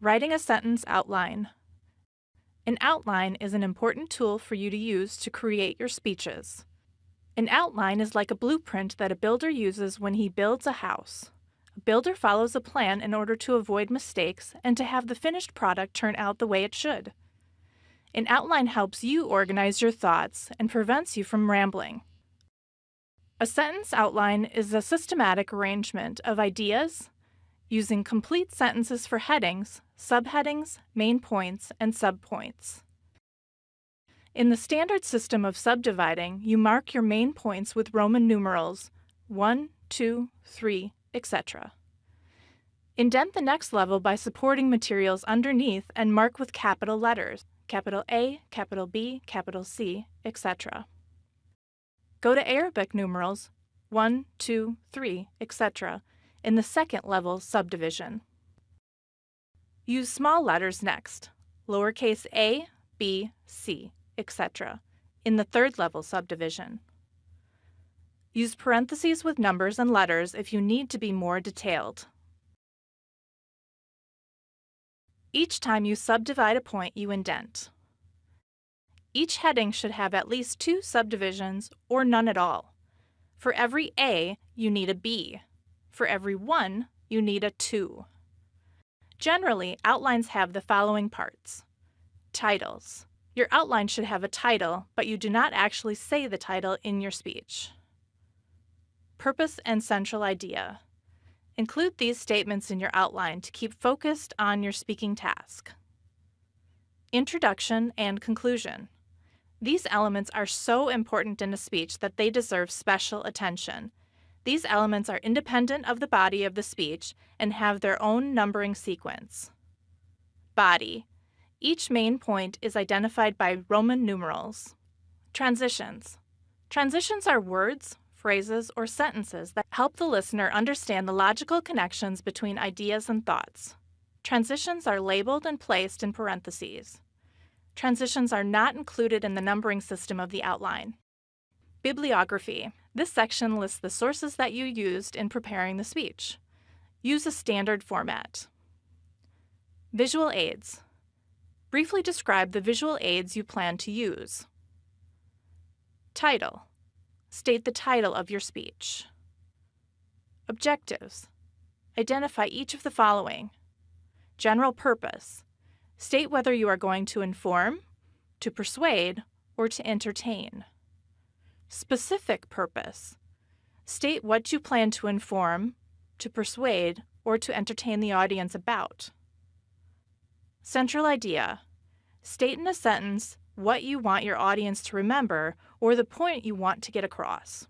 Writing a sentence outline. An outline is an important tool for you to use to create your speeches. An outline is like a blueprint that a builder uses when he builds a house. A builder follows a plan in order to avoid mistakes and to have the finished product turn out the way it should. An outline helps you organize your thoughts and prevents you from rambling. A sentence outline is a systematic arrangement of ideas, using complete sentences for headings, subheadings, main points, and subpoints. In the standard system of subdividing, you mark your main points with Roman numerals 1, 2, 3, etc. Indent the next level by supporting materials underneath and mark with capital letters, capital A, capital B, capital C, etc. Go to Arabic numerals 1, 2, 3, etc in the second level subdivision. Use small letters next, lowercase a, b, c, etc., in the third level subdivision. Use parentheses with numbers and letters if you need to be more detailed. Each time you subdivide a point, you indent. Each heading should have at least two subdivisions or none at all. For every A, you need a B. For every one, you need a 2. Generally, outlines have the following parts. Titles. Your outline should have a title, but you do not actually say the title in your speech. Purpose and central idea. Include these statements in your outline to keep focused on your speaking task. Introduction and conclusion. These elements are so important in a speech that they deserve special attention. These elements are independent of the body of the speech and have their own numbering sequence. Body. Each main point is identified by Roman numerals. Transitions. Transitions are words, phrases, or sentences that help the listener understand the logical connections between ideas and thoughts. Transitions are labeled and placed in parentheses. Transitions are not included in the numbering system of the outline. Bibliography. This section lists the sources that you used in preparing the speech. Use a standard format. Visual aids. Briefly describe the visual aids you plan to use. Title. State the title of your speech. Objectives. Identify each of the following. General purpose. State whether you are going to inform, to persuade, or to entertain. Specific purpose. State what you plan to inform, to persuade, or to entertain the audience about. Central idea. State in a sentence what you want your audience to remember or the point you want to get across.